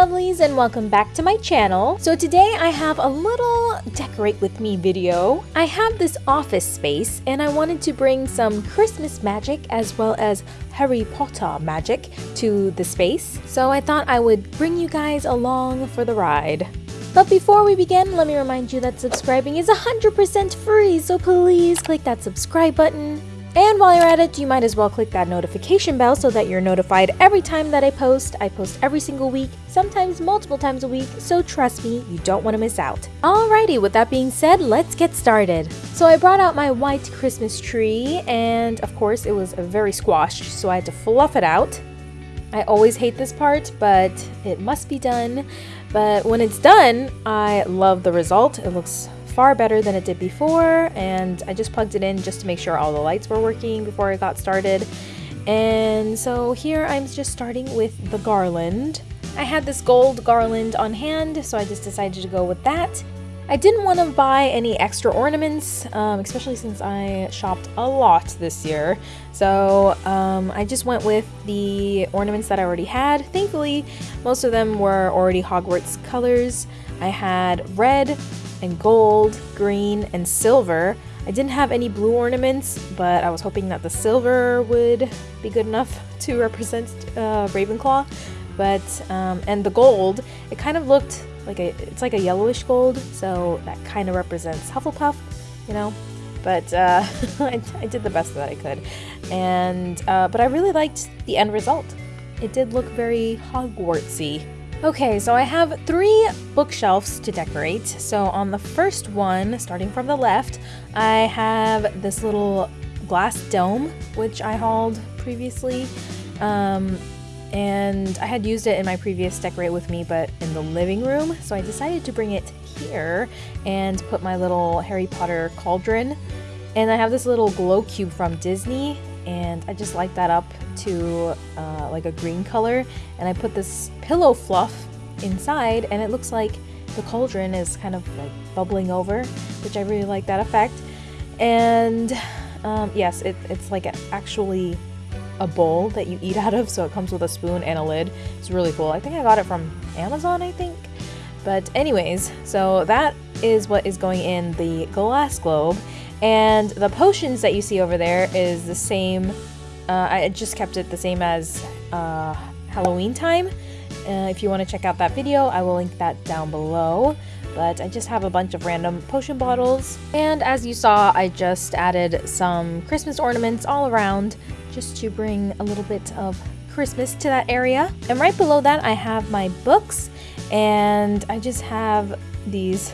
lovelies and welcome back to my channel. So today I have a little decorate with me video. I have this office space and I wanted to bring some Christmas magic as well as Harry Potter magic to the space. So I thought I would bring you guys along for the ride. But before we begin, let me remind you that subscribing is 100% free, so please click that subscribe button and while you're at it, you might as well click that notification bell so that you're notified every time that I post. I post every single week, sometimes multiple times a week, so trust me, you don't want to miss out. Alrighty, with that being said, let's get started. So I brought out my white Christmas tree, and of course it was very squashed, so I had to fluff it out. I always hate this part, but it must be done. But when it's done, I love the result. It looks far better than it did before and I just plugged it in just to make sure all the lights were working before I got started. And so here I'm just starting with the garland. I had this gold garland on hand, so I just decided to go with that. I didn't want to buy any extra ornaments, um, especially since I shopped a lot this year. So um, I just went with the ornaments that I already had. Thankfully, most of them were already Hogwarts colors. I had red, and gold, green, and silver. I didn't have any blue ornaments, but I was hoping that the silver would be good enough to represent uh, Ravenclaw. But, um, and the gold, it kind of looked like a, it's like a yellowish gold, so that kind of represents Hufflepuff, you know? But uh, I, I, did the best that I could. And, uh, but I really liked the end result. It did look very Hogwartsy. Okay, so I have three bookshelves to decorate. So on the first one, starting from the left, I have this little glass dome, which I hauled previously. Um, and I had used it in my previous decorate with me, but in the living room. So I decided to bring it here and put my little Harry Potter cauldron. And I have this little glow cube from Disney and I just light that up to uh, like a green color and I put this pillow fluff inside and it looks like the cauldron is kind of like bubbling over which I really like that effect. And um, yes it, it's like actually a bowl that you eat out of so it comes with a spoon and a lid. It's really cool. I think I got it from Amazon I think. But anyways so that is what is going in the glass globe and the potions that you see over there is the same, uh, I just kept it the same as uh, Halloween time. Uh, if you want to check out that video, I will link that down below. But I just have a bunch of random potion bottles. And as you saw, I just added some Christmas ornaments all around just to bring a little bit of Christmas to that area. And right below that, I have my books. And I just have these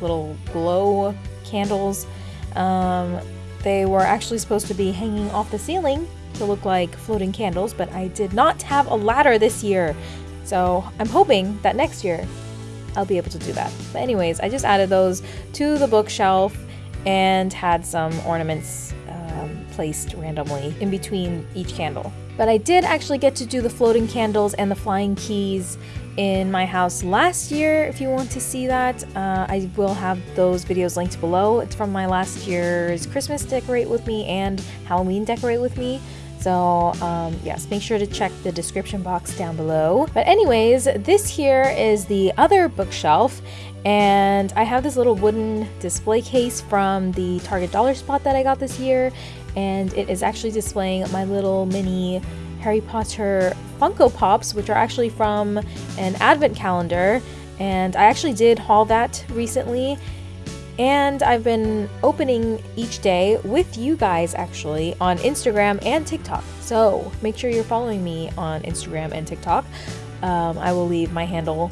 little glow candles um, they were actually supposed to be hanging off the ceiling to look like floating candles, but I did not have a ladder this year. So I'm hoping that next year I'll be able to do that. But anyways, I just added those to the bookshelf and had some ornaments um, placed randomly in between each candle. But I did actually get to do the floating candles and the flying keys in my house last year if you want to see that. Uh, I will have those videos linked below. It's from my last year's Christmas Decorate With Me and Halloween Decorate With Me. So um, yes, make sure to check the description box down below. But anyways, this here is the other bookshelf and I have this little wooden display case from the Target Dollar Spot that I got this year and it is actually displaying my little mini Harry Potter Funko Pops, which are actually from an advent calendar. And I actually did haul that recently. And I've been opening each day with you guys actually on Instagram and TikTok. So make sure you're following me on Instagram and TikTok. Um, I will leave my handle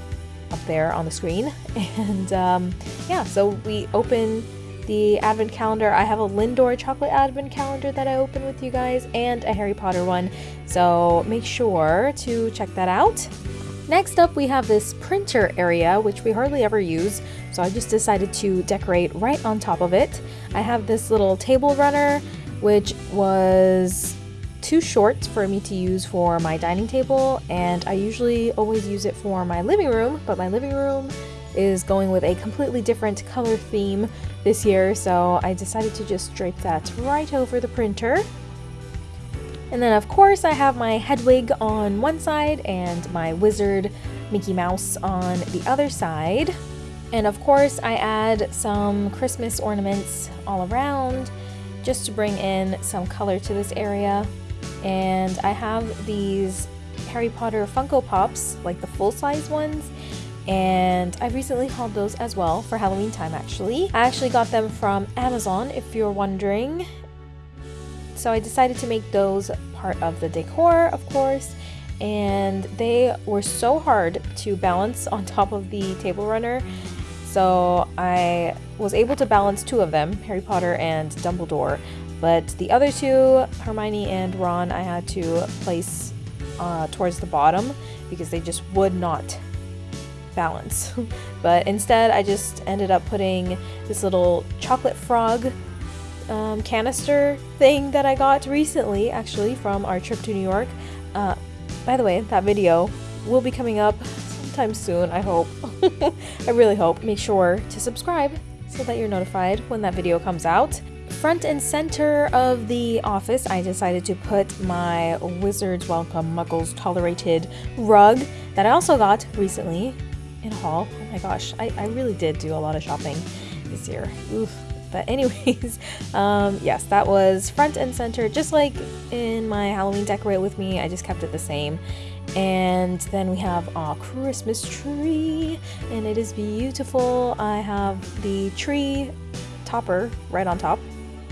up there on the screen. And um, yeah, so we open the advent calendar. I have a Lindor chocolate advent calendar that I open with you guys and a Harry Potter one. So make sure to check that out. Next up, we have this printer area, which we hardly ever use, so I just decided to decorate right on top of it. I have this little table runner, which was too short for me to use for my dining table, and I usually always use it for my living room, but my living room is going with a completely different color theme this year, so I decided to just drape that right over the printer. And then of course I have my Hedwig on one side and my wizard Mickey Mouse on the other side. And of course, I add some Christmas ornaments all around just to bring in some color to this area. And I have these Harry Potter Funko Pops, like the full-size ones, and I recently hauled those as well for Halloween time actually. I actually got them from Amazon if you're wondering. So I decided to make those part of the decor of course and they were so hard to balance on top of the table runner so I was able to balance two of them, Harry Potter and Dumbledore, but the other two, Hermione and Ron, I had to place uh, towards the bottom because they just would not balance. but instead, I just ended up putting this little chocolate frog um, canister thing that I got recently, actually, from our trip to New York. Uh, by the way, that video will be coming up sometime soon, I hope. I really hope. Make sure to subscribe so that you're notified when that video comes out. Front and center of the office, I decided to put my Wizards Welcome Muggles Tolerated rug that I also got recently in a haul. Oh my gosh, I, I really did do a lot of shopping this year. Oof. But anyways, um, yes, that was front and center, just like in my Halloween decorate with me. I just kept it the same. And then we have our Christmas tree, and it is beautiful. I have the tree topper right on top,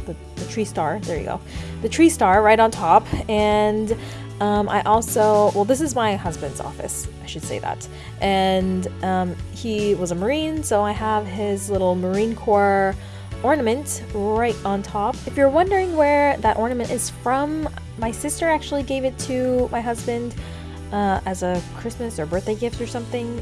the, the tree star, there you go. The tree star right on top, and um, I also, well, this is my husband's office, I should say that. And um, he was a Marine, so I have his little Marine Corps ornament right on top. If you're wondering where that ornament is from, my sister actually gave it to my husband uh, as a Christmas or birthday gift or something.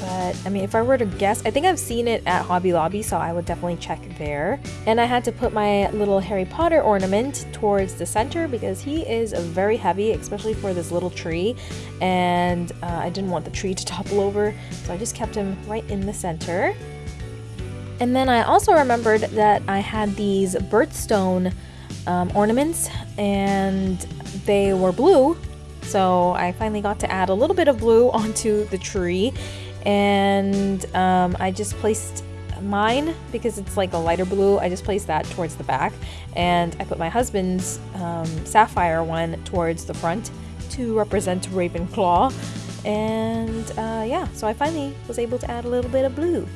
But I mean, if I were to guess, I think I've seen it at Hobby Lobby, so I would definitely check there. And I had to put my little Harry Potter ornament towards the center because he is very heavy, especially for this little tree. And uh, I didn't want the tree to topple over, so I just kept him right in the center. And then I also remembered that I had these birthstone um, ornaments and they were blue. So I finally got to add a little bit of blue onto the tree and um, I just placed mine because it's like a lighter blue. I just placed that towards the back. And I put my husband's um, sapphire one towards the front to represent Ravenclaw. And uh, yeah so I finally was able to add a little bit of blue.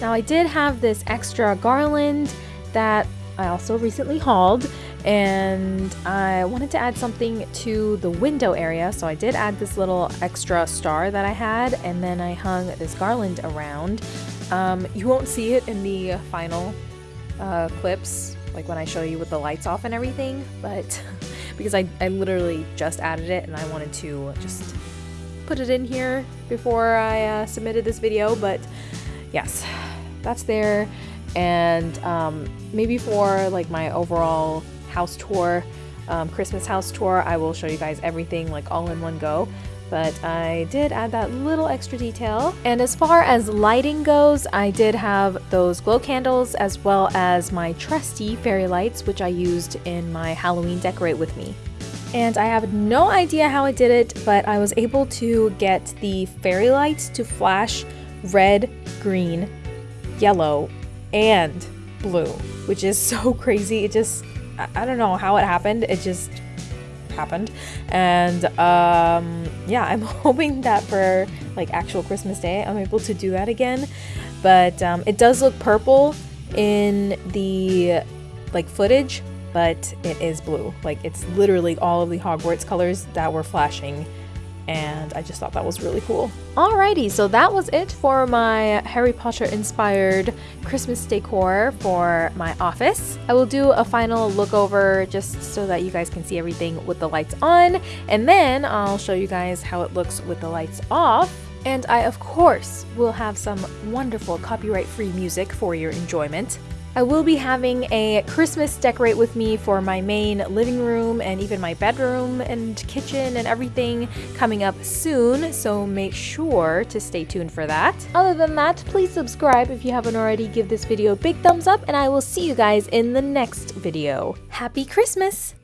Now I did have this extra garland that I also recently hauled and I wanted to add something to the window area so I did add this little extra star that I had and then I hung this garland around. Um, you won't see it in the final uh, clips like when I show you with the lights off and everything but because I, I literally just added it and I wanted to just put it in here before I uh, submitted this video but yes that's there and um, maybe for like my overall house tour, um, Christmas house tour, I will show you guys everything like all in one go. But I did add that little extra detail. And as far as lighting goes, I did have those glow candles as well as my trusty fairy lights, which I used in my Halloween decorate with me. And I have no idea how I did it, but I was able to get the fairy lights to flash red, green, yellow, and blue, which is so crazy. It just, I don't know how it happened. It just happened. And um, yeah, I'm hoping that for like actual Christmas Day, I'm able to do that again. But um, it does look purple in the like footage, but it is blue. Like it's literally all of the Hogwarts colors that were flashing and I just thought that was really cool. Alrighty, so that was it for my Harry Potter inspired Christmas decor for my office. I will do a final look over just so that you guys can see everything with the lights on, and then I'll show you guys how it looks with the lights off. And I, of course, will have some wonderful copyright free music for your enjoyment. I will be having a Christmas decorate with me for my main living room and even my bedroom and kitchen and everything coming up soon, so make sure to stay tuned for that. Other than that, please subscribe if you haven't already, give this video a big thumbs up, and I will see you guys in the next video. Happy Christmas!